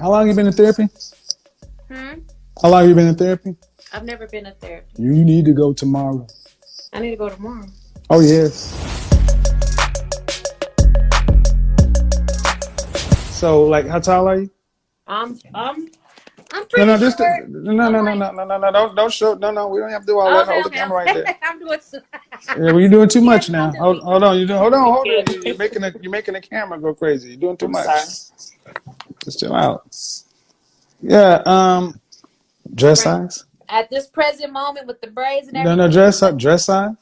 How long you been in therapy? Hmm? How long you been in therapy? I've never been in therapy. You need to go tomorrow. I need to go tomorrow. Oh, yes. So, like, how tall are you? Um, um, I'm pretty no, no, just. No, no, no, no, no, no, no, no, don't, don't show. No, no, we don't have to do all that. Okay, hold okay. the camera right there. I'm doing so yeah, well, you're doing too much now. Hold, hold on, you doing? hold on, hold on. You're making the, you're making the camera go crazy. You're doing too much. Just chill out. Yeah. Um. Dress Right. size? At this present moment with the braids and everything. no, no dress size. Dress size.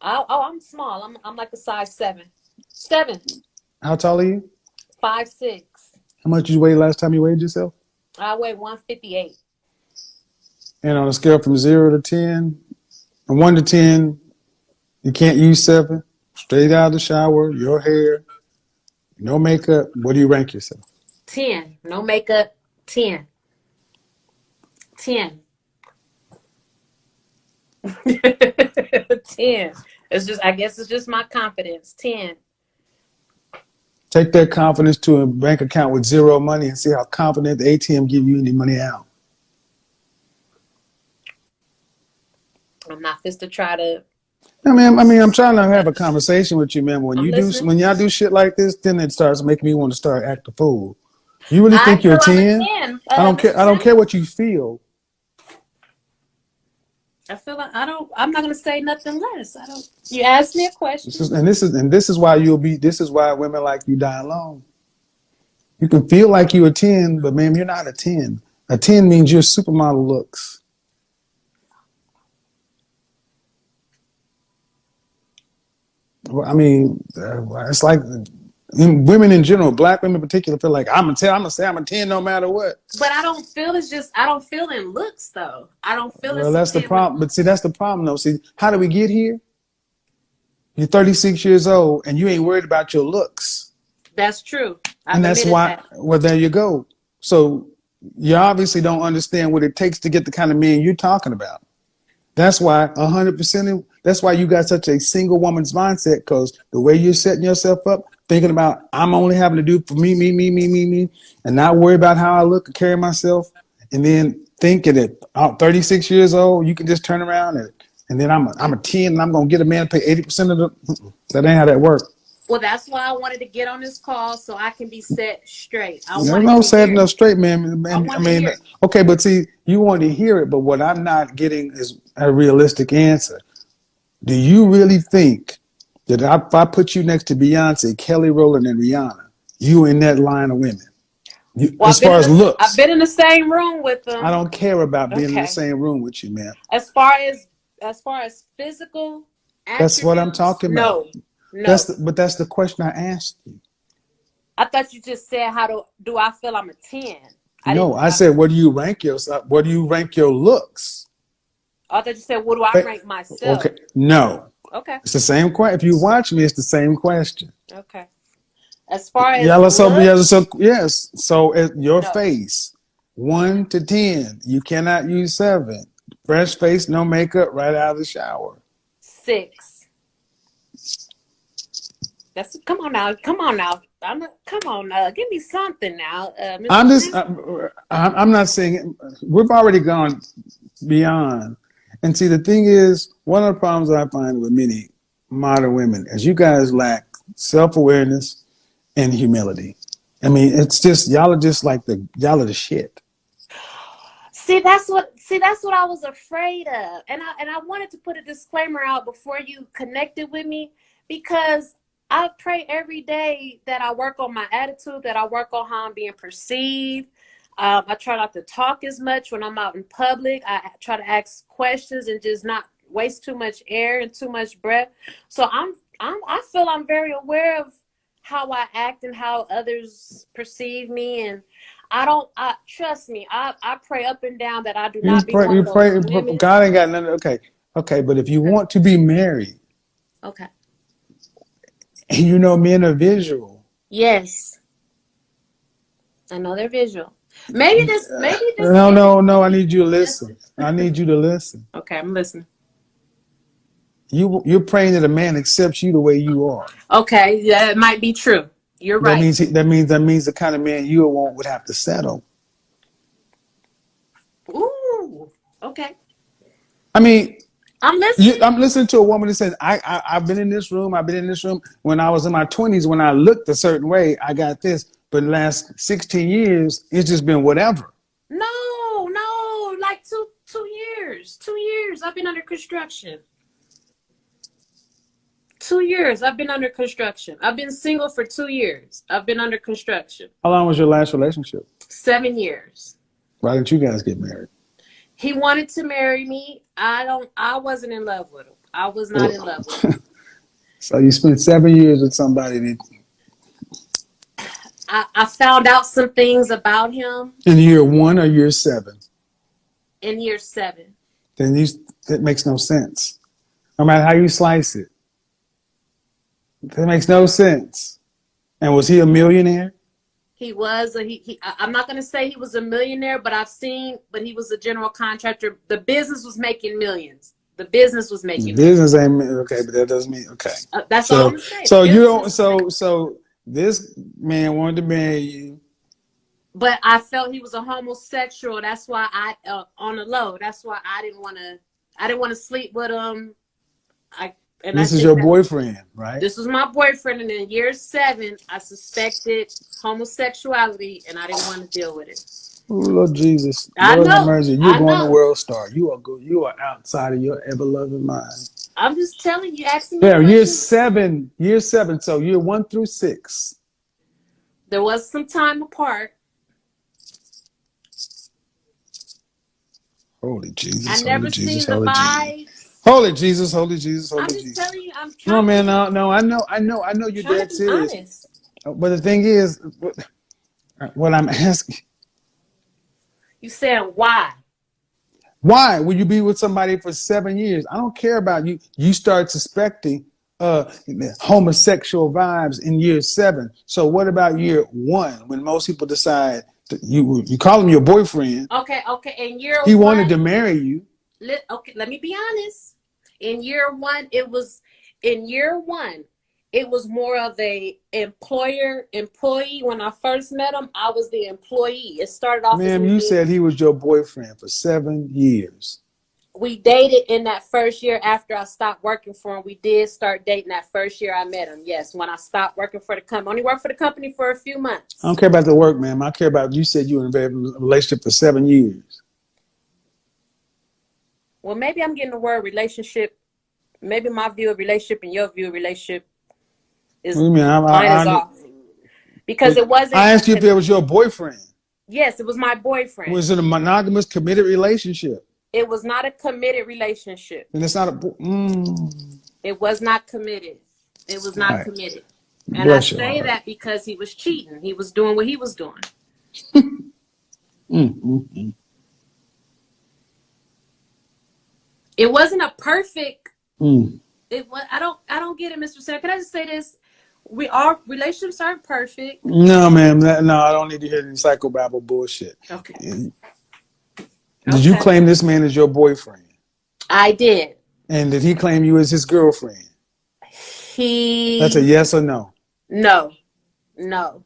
Oh, oh, I'm small. I'm I'm like a size seven. Seven. How tall are you? Five six. How much did you weigh last time you weighed yourself? I weigh one fifty eight. And on a scale from zero to ten, and one to ten, you can't use seven. Straight out of the shower, your hair, no makeup. What do you rank yourself? Ten. No makeup. Ten. Ten. Ten. It's just I guess it's just my confidence. Ten. Take that confidence to a bank account with zero money and see how confident the ATM give you any money out. I'm not just to try to I mean, I mean, I'm trying to have a conversation with you, man. When I'm you listening. do, when y'all do shit like this, then it starts making me want to start act a fool. You really I think you're a ten? I don't Uh, care. I don't care what you feel. I feel like I don't. I'm not gonna say nothing less. I don't. You asked me a question. This is, and this is, and this is why you'll be. This is why women like you die alone. You can feel like you're a ten, but ma'am, you're not a ten. A ten means you're supermodel looks. I mean, uh, it's like in women in general, black women in particular, feel like I'm a ten. I'm gonna say I'm a ten no matter what. But I don't feel it's just. I don't feel in looks though. I don't feel it's. Well, that's the problem. But see, that's the problem, though. See, how do we get here? You're 36 years old and you ain't worried about your looks. That's true. I've and that's why that. well there you go so you obviously don't understand what it takes to get the kind of man you're talking about that's why 100% of, that's why you got such a single woman's mindset because the way you're setting yourself up thinking about i'm only having to do for me me me me me me and not worry about how i look and carry myself and then thinking that I'm 36 years old you can just turn around and and then I'm a, I'm a 10 and I'm gonna get a man to pay 80% of the that ain't how that works. Well, that's why I wanted to get on this call so I can be set straight. I no to setting hear- up straight, man. man, I I, mean, okay, but see, you want to hear it, but what I'm not getting is a realistic answer. Do you really think that if I put you next to Beyonce, Kelly Rowland, and Rihanna, you in that line of women? You, Well, as far as the- looks, I've been in the same room with them. I don't care about being in the same room with you, man. As far as as far as physical. That's what I'm talking No, no. That's the, but that's the question I asked you. I thought you just said how do do I feel I'm a ten? I no, I said, what do you rank yourself? What do you rank your looks? I thought you said what do I But- rank myself? Okay, no, Okay. it's the same question. If you watch me, it's the same question. Okay. As far as Yellow so looks, yes, so yes. So at your No. face, one to ten, you cannot use seven. Fresh face, no makeup, right out of the shower. six. That's come on now, come on now. I'm not, come on now, give me something now. Uh. I'm just, I'm, I'm not saying we've already gone beyond. And see, the thing is, one of the problems I find with many modern women is you guys lack self awareness and humility. I mean, it's just y'all are just like the y'all are the shit. See, that's what see that's what I was afraid of. And I and I wanted to put a disclaimer out before you connected with me because I pray every day that I work on my attitude, that I work on how I'm being perceived. Um, I try not to talk as much when I'm out in public. I try to ask questions and just not waste too much air and too much breath. So I'm I'm I feel I'm very aware of how I act and how others perceive me and I don't. I trust me. I, I pray up and down that I do You not be pray, one you pray, women. God ain't got nothing. Okay, okay, but if you want to be married, Okay. and you know men are visual, Yes. I know they're visual. Maybe mm. this. Maybe this. no, no, no. I need you to listen. I need you to listen. Okay, I'm listening. You you're praying that a man accepts you the way you are. Okay, yeah, it might be true. You're right. That means he, that means that means the kind of man you want would have to settle. Ooh. Okay. I mean, I'm listening. you, I'm listening to a woman that says, I, I I've been in this room. I've been in this room when I was in my 20s. When I looked a certain way, I got this. But the last 16 years, it's just been whatever. no, no, like two two years. Two years. I've been under construction. Two years. I've been under construction. I've been single for two years. I've been under construction. How long was your last relationship? Seven years. Why didn't you guys get married? He wanted to marry me. I don't I wasn't in love with him. I was not in love with him. So you spent seven years with somebody that I, I found out some things about him in year one or year seven. in year seven. Then you that makes no sense. No matter how you slice it, that makes no sense. And was he a millionaire? He was a, he, he I'm not gonna say he was a millionaire, but I've seen but he was a general contractor. The business was making millions. The business was making Business ain't okay, but that doesn't mean okay. uh, that's all So I'm saying. so you don't so so this man wanted to marry you. but I felt he was a homosexual. That's why I uh, on the low. That's why I didn't want to. I didn't want to sleep with him. I and I This is your boyfriend, right? This was my boyfriend, and in year seven, I suspected homosexuality, and I didn't want to deal with it. Oh, Lord Jesus, I Lord have know, mercy. You're I going know. to WorldStar. You are good. You are outside of your ever loving mind. I'm just telling you, asking me. Yeah, year seven, year seven. So year one through six. There was some time apart. Holy Jesus, I holy never Jesus, seen the holy Jesus. vibes. Holy Jesus, holy Jesus, I'm just Jesus. telling you, I'm trying. No, man, no, no, I know, I know, I know you're dead serious. honest. Uh, but the thing is, what, uh, what I'm asking, You saying why? Why would you be with somebody for seven years? I don't care about you. You start suspecting uh, homosexual vibes in year seven. So what about year one when most people decide that you you call him your boyfriend? Okay, okay. In year He one, wanted to marry you. let, okay, let me be honest. In year one, it was in year one, it was more of a employer employee. When I first met him, I was the employee. It started off. Ma'am, you said he was your boyfriend for seven years. we dated in that first year after I stopped working for him. We did start dating that first year I met him. Yes, when I stopped working for the company, only worked for the company for a few months. I don't care about the work, ma'am. I care about you said you were in a relationship for seven years. Well, maybe I'm getting the word relationship. Maybe my view of relationship and your view of relationship is What do you mean? I, mine is I, I, off because it wasn't. I asked you if it was your boyfriend. Yes, it was my boyfriend. Was it a monogamous, committed relationship? it was not a committed relationship. And it's not a. Mm, It was not committed. It was not Right. committed. And bless I say heart. that because he was cheating. He was doing what he was doing. Mm, mm, mm, It wasn't a perfect mm. it was I don't I don't get it, Mr. Sarah. Can I just say this? We our relationships aren't perfect. No, ma'am. No, I don't need to hear any psychobabble bullshit. Okay. Did you claim this man as your boyfriend? I did. And did he claim you as his girlfriend? He That's a yes or no. no. No.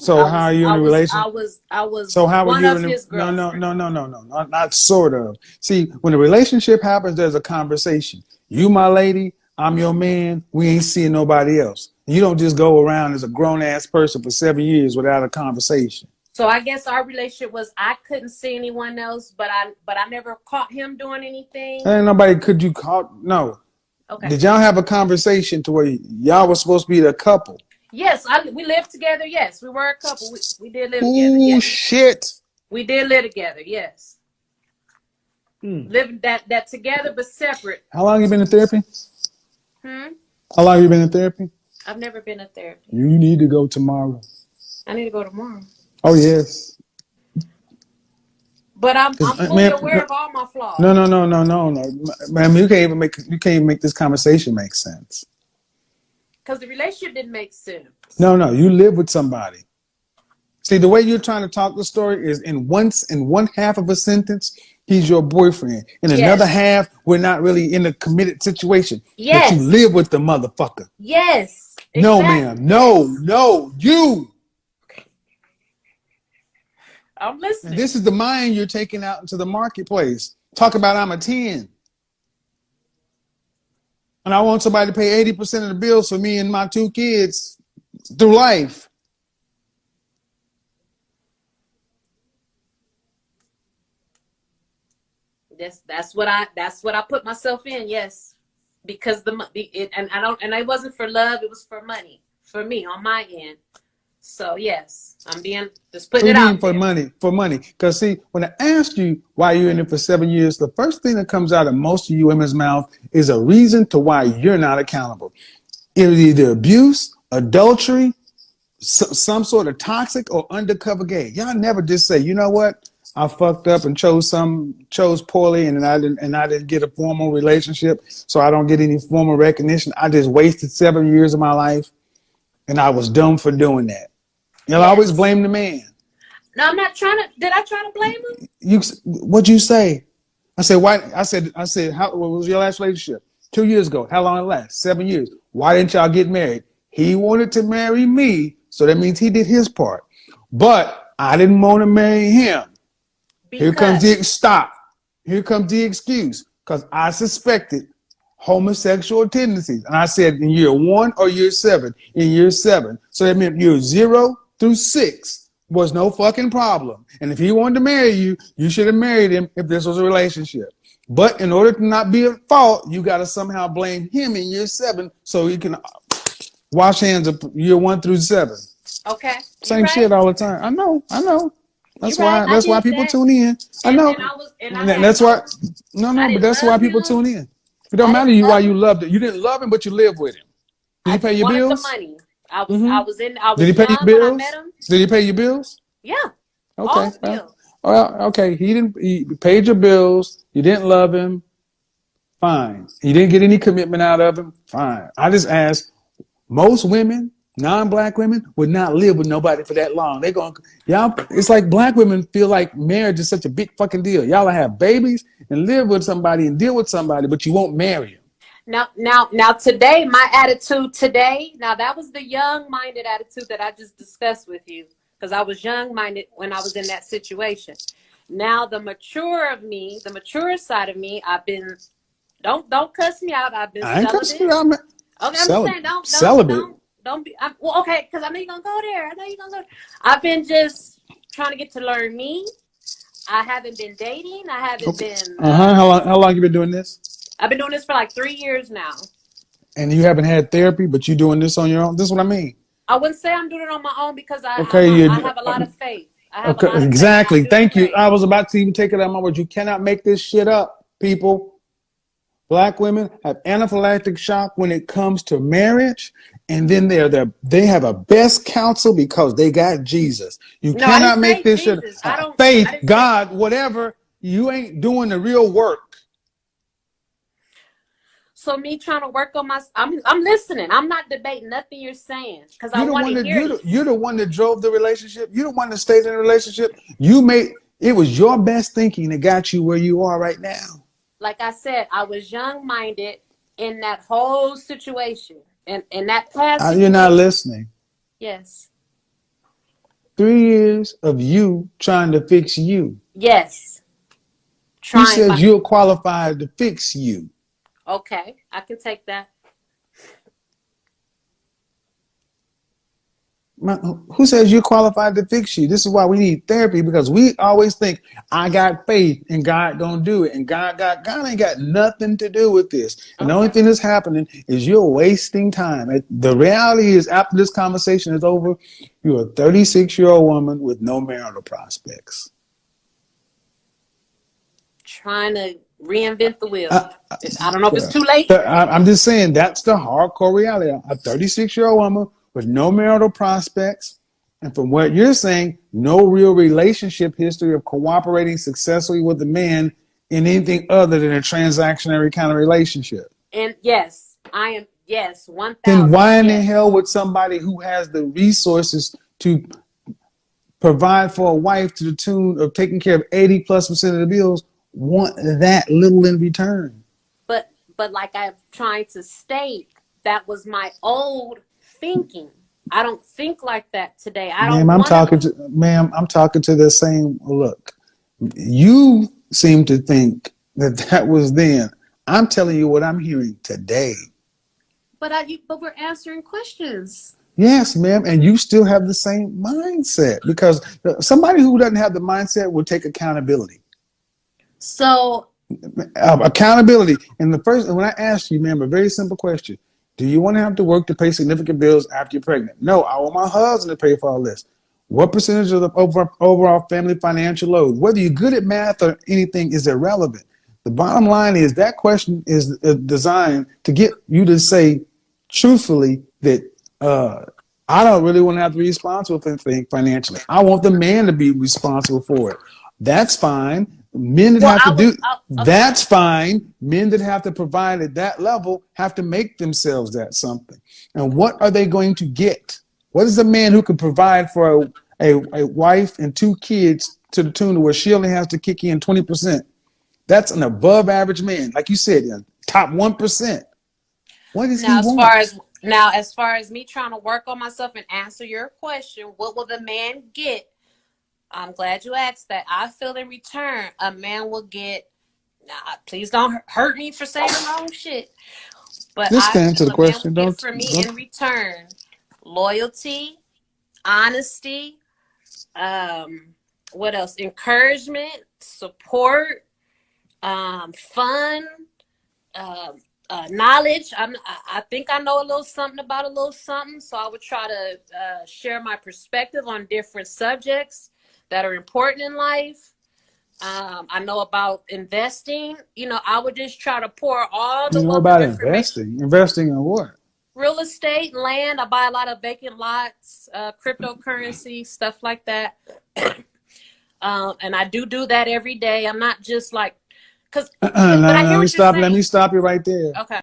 So was- how are you in a relationship? I was I was So how are you of in a, no no no no no no not, not sort of. See, when a relationship happens, there's a conversation. You my lady, I'm your man. We ain't seeing nobody else. You don't just go around as a grown ass person for seven years without a conversation. So I guess our relationship was I couldn't see anyone else, but I but I never caught him doing anything. Ain't nobody could you call no. Okay. Did y'all have a conversation to where y'all was supposed to be the couple? Yes, I, we lived together. Yes, we were a couple. We, we did live together. Ooh Yes. shit. We did live together. Yes, Hmm. living that that together but separate. How long you been in therapy? Hmm. How long have you been in therapy? I've never been in therapy. You need to go tomorrow. I need to go tomorrow. Oh yes. But I'm, I'm uh, fully ma'am, aware no- of all my flaws. No, no, no, no, no, no. Man, you can't even make you can't even make this conversation make sense. Because the relationship didn't make sense. No, no, you live with somebody. See, the way you're trying to talk the story is in once in one half of a sentence, he's your boyfriend. In Yes. another half, we're not really in a committed situation. Yes. But you live with the motherfucker. Yes. No, Exactly. ma'am. No, no, you. I'm listening. This is the mind you're taking out into the marketplace. Talk about I'm a 10. And I want somebody to pay 80% of the bills for me and my two kids through life. That's that's what I that's what I put myself in. Yes, because the, it, and I don't and I wasn't for love. It was for money for me on my end. So yes, I'm being just putting it out for there. money? For money. Because see, when I asked you why you're in it for seven years, the first thing that comes out of most of you women's mouth is a reason to why you're not accountable. It was either abuse, adultery, some, some sort of toxic or undercover gay. Y'all never just say, you know what? I fucked up and chose some chose poorly and I didn't and I didn't get a formal relationship, so I don't get any formal recognition. I just wasted seven years of my life and I was dumb for doing that. You'll always blame the man. No, I'm not trying to. Did I try to blame him? You what'd you say? I said, why I said I said, how what was your last relationship? Two years ago. How long it last? Seven years. Why didn't y'all get married? He wanted to marry me, so that means he did his part. But I didn't want to marry him. Here comes the stop. Here comes the excuse. Because I suspected homosexual tendencies. And I said in year one or year seven, in year seven. So that meant year zero through six was no fucking problem. And if he wanted to marry you, you should have married him if this was a relationship. But in order to not be at fault, you got to somehow blame him in year seven so he can uh, wash hands of year one through seven. okay, Same right. shit all the time. I know, I know. That's You why right, that's why people that. tune in. I know. I was- and I And that- had that's why no no, but that's why people him. tune in. It don't I matter you why you loved it. You didn't love him, but you live with him. Did I he pay your bills? money. I was Mhm. I was in I was Did he pay your bills? Did he pay your bills? Yeah, Okay. all well, bills. well, okay. He didn't. He paid your bills. You didn't love him. Fine. You didn't get any commitment out of him. Fine. I just asked. Most women, non-black women, would not live with nobody for that long. They going y'all. It's like black women feel like marriage is such a big fucking deal. Y'all have babies and live with somebody and deal with somebody, but you won't marry them. Now, now, now, today, my attitude today. Now, that was the young-minded attitude that I just discussed with you, because I was young-minded when I was in that situation. Now, the mature of me, the mature side of me, I've been. Don't don't cuss me out. I've been I ain't celibate. cussing you out, man. Okay, I'm saying, don't, don't, celibate. don't, don't be. I'm, well, okay, because I know you're gonna go there. I know you're gonna go. I've been just trying to get to learn me. I haven't been dating. I haven't Okay. been. Uh huh. How long? How long you been doing this? I've been doing this for like three years now. And you haven't had therapy, but you doing this on your own. This is what I mean. I wouldn't say I'm doing it on my own because I, Okay, I, you- I have a lot of faith. I Okay, faith. exactly. Thank you. pray. I was about to even take it out of my words. You cannot make this shit up, people. Black women have anaphylactic shock when it comes to marriage, and then they're the they have a best counsel because they got Jesus. You No, cannot make this shit Jesus. I don't- faith, God, whatever. You ain't doing the real work. So me trying to work on my, I'm I'm listening. I'm not debating nothing you're saying because I want to hear you're you. the, you're the one that drove the relationship. You're the one that stayed in the relationship. You made it was your best thinking that got you where you are right now. Like I said, I was young minded in that whole situation, and and that past. You're not listening. Yes. Three years of you trying to fix you. Yes. Trying. says you're qualified to fix you? okay, I can take that. My- Who says you're qualified to fix you? This is why we need therapy because we always think I got faith and God gonna do it, and God got God ain't got nothing to do with this. And the only thing that's happening is you're wasting time. The reality is, after this conversation is over, you're a 36 year old woman with no marital prospects. Trying to reinvent the wheel. Uh, I don't know if it's too late. I'm just saying that's the hardcore reality. A 36 year old woman with no marital prospects, and from what you're saying, no real relationship history of cooperating successfully with a man in anything other than a transactionary kind of relationship. And yes, I am. Yes, one Then thousand. why in the hell would somebody who has the resources to provide for a wife to the tune of taking care of 80 plus percent of the bills want that little in return? But but like I'm trying to state, that was my old thinking. I don't think like that today. I don't. Ma'am, I'm talking to ma'am, I'm talking to the same look. You seem to think that that was then. I'm telling you what I'm hearing today. But I, you, but we're answering questions. Yes, ma'am, and you still have the same mindset because somebody who doesn't have the mindset will take accountability. So Uh, accountability. And the first, when I asked you, ma'am, a very simple question: Do you want to have to work to pay significant bills after you're pregnant? No, I want my husband to pay for all this. What percentage of the over, overall family financial load, whether you're good at math or anything, is irrelevant. The bottom line is that question is designed to get you to say truthfully that uh, I don't really want to have to be responsible for anything financially. I want the man to be responsible for it. That's fine. Men that Well, have to do I, okay. that's fine. Men that have to provide at that level have to make themselves that something. And what are they going to get? What is a man who can provide for a, a, a wife and two kids to the tune of where she only has to kick in 20%? That's an above average man. Like you said, top 1%. What does now, he as want? far as now, as far as me trying to work on myself and answer your question, what will the man get? I'm glad you asked that. I feel in return, a man will get. Nah, please don't hurt me for saying the wrong shit. But Just I answer the question. Don't- from me don't- in return loyalty, honesty, um, what else? Encouragement, support, um, fun, um, uh, knowledge. I'm, I I think I know a little something about a little something, so I would try to uh, share my perspective on different subjects that are important in life. Um, I know about investing. You know, I would just try to pour all the You know about investing. Investing in what? real estate, land. I buy a lot of vacant lots, uh, cryptocurrency, stuff like that. um, and I do do that every day. I'm not just like, cause but I hear let me stop. Let me stop you right there. okay,